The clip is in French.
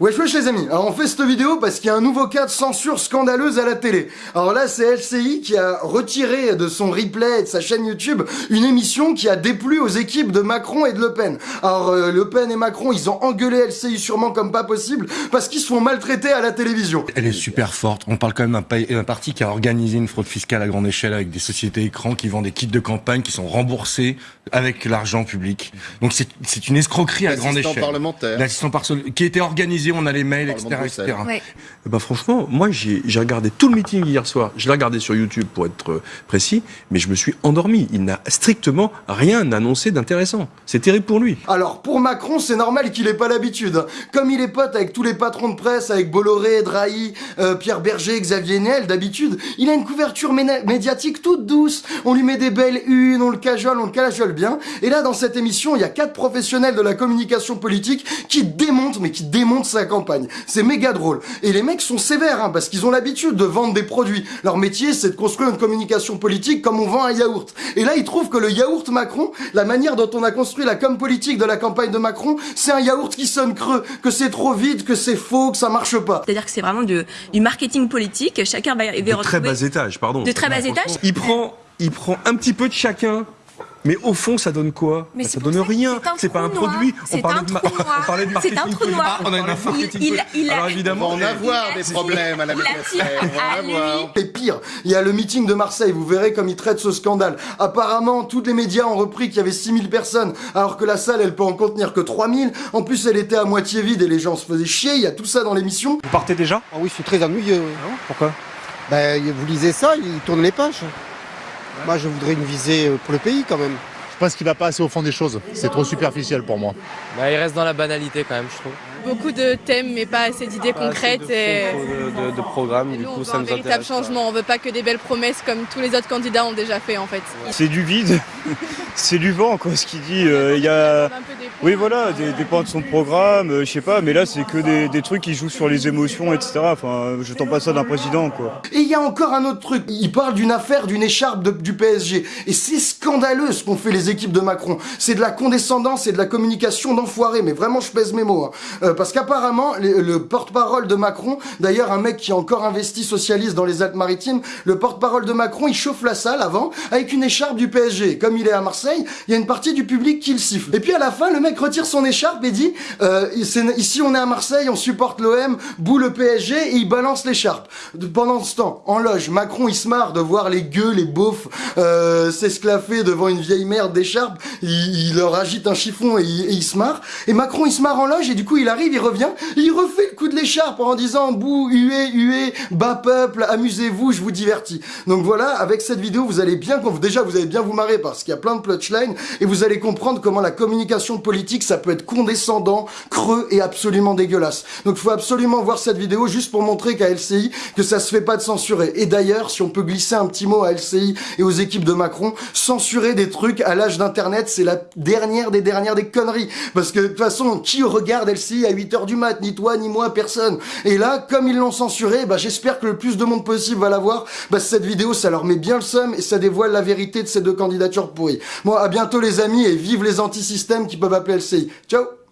Wesh wesh les amis, alors on fait cette vidéo parce qu'il y a un nouveau cas de censure scandaleuse à la télé. Alors là c'est LCI qui a retiré de son replay et de sa chaîne YouTube une émission qui a déplu aux équipes de Macron et de Le Pen. Alors euh, Le Pen et Macron ils ont engueulé LCI sûrement comme pas possible parce qu'ils se font maltraiter à la télévision. Elle est super forte, on parle quand même d'un parti qui a organisé une fraude fiscale à grande échelle avec des sociétés écrans qui vendent des kits de campagne qui sont remboursés avec l'argent public. Donc c'est une escroquerie à grande échelle. parlementaire. L'assistant parlementaire. Qui était organisé on a les mails, etc. etc. Bah franchement, moi j'ai regardé tout le meeting hier soir. Je l'ai regardé sur YouTube pour être euh, précis, mais je me suis endormi. Il n'a strictement rien annoncé d'intéressant. C'est terrible pour lui. Alors pour Macron, c'est normal qu'il ait pas l'habitude. Comme il est pote avec tous les patrons de presse, avec Bolloré, Drahi, euh, Pierre Berger, Xavier Niel, d'habitude, il a une couverture médiatique toute douce. On lui met des belles unes, on le cajole, on le cajole bien. Et là, dans cette émission, il y a quatre professionnels de la communication politique qui démontent, mais qui démontent sa campagne. C'est méga drôle. Et les mecs sont sévères, hein, parce qu'ils ont l'habitude de vendre des produits. Leur métier, c'est de construire une communication politique comme on vend un yaourt. Et là, ils trouvent que le yaourt Macron, la manière dont on a construit la com politique de la campagne de Macron, c'est un yaourt qui sonne creux, que c'est trop vide, que c'est faux, que ça marche pas. C'est-à-dire que c'est vraiment du, marketing politique. Chacun va, va de très bas étage, pardon. De très bas étage. Il prend, il prend un petit peu de chacun mais au fond, ça donne quoi? Mais bah, Ça donne rien. C'est pas un produit. On parlait, de on parlait de marketing. C'est un trou noir. on a une marketing il, il, Alors évidemment, on va en avoir des problèmes à la avoir. Et pire, il y a le meeting de Marseille. Vous verrez comme il traite ce scandale. Apparemment, tous les médias ont repris qu'il y avait 6000 personnes, alors que la salle, elle peut en contenir que 3000. En plus, elle était à moitié vide et les gens se faisaient chier. Il y a tout ça dans l'émission. Vous partez déjà? Ah oui, c'est très ennuyeux. Ah Pourquoi? Ben, vous lisez ça, il tourne les pages. Moi, je voudrais une visée euh, pour le pays quand même. Je pense qu'il va pas assez au fond des choses. C'est trop superficiel pour moi. Bah, il reste dans la banalité quand même, je trouve. Beaucoup de thèmes, mais pas assez d'idées concrètes. De, et... de, de, programmes, du coup, on ça veut un véritable changement. On veut pas que des belles promesses comme tous les autres candidats ont déjà fait en fait. C'est du vide, c'est du vent quoi, ce qu'il dit. Euh, il y a, oui voilà, des, des points de son programme, euh, je sais pas, mais là c'est que des, trucs qui jouent sur les émotions, etc. Enfin, je tends pas ça d'un président quoi. Et il y a encore un autre truc. Il parle d'une affaire, d'une écharpe du PSG, et c'est scandaleux ce qu'ont fait les équipes de Macron. C'est de la condescendance et de la communication d'enfoiré, mais vraiment je pèse mes mots. Hein. Euh, parce qu'apparemment, le, porte-parole de Macron, d'ailleurs un mec qui a encore investi socialiste dans les Alpes-Maritimes, le porte-parole de Macron, il chauffe la salle avant avec une écharpe du PSG. Comme il est à Marseille, il y a une partie du public qui le siffle. Et puis à la fin, le mec retire son écharpe et dit euh, ici on est à Marseille, on supporte l'OM, bout le PSG et il balance l'écharpe. Pendant ce temps, en loge, Macron il se marre de voir les gueux, les beaufs euh, s'esclaffer devant une vieille merde d'écharpe. Il, leur agite un chiffon et il, se marre. Et Macron il se marre en loge et du coup il arrive il revient, il refait le coup de l'écharpe en disant bouh, hué, hué, bas peuple, amusez-vous, je vous divertis. Donc voilà, avec cette vidéo, vous allez bien, déjà vous allez bien vous marrer parce qu'il y a plein de punchlines et vous allez comprendre comment la communication politique, ça peut être condescendant, creux et absolument dégueulasse. Donc faut absolument voir cette vidéo juste pour montrer qu'à LCI, que ça se fait pas de censurer. Et d'ailleurs, si on peut glisser un petit mot à LCI et aux équipes de Macron, censurer des trucs à l'âge d'internet, c'est la dernière des dernières des conneries. Parce que de toute façon, qui regarde LCI à 8h du mat, ni toi, ni moi, personne. Et là, comme ils l'ont censuré, bah, j'espère que le plus de monde possible va la voir. Bah, cette vidéo, ça leur met bien le seum et ça dévoile la vérité de ces deux candidatures pourries. Bon, à bientôt les amis et vive les anti-systèmes qui peuvent appeler LCI. Ciao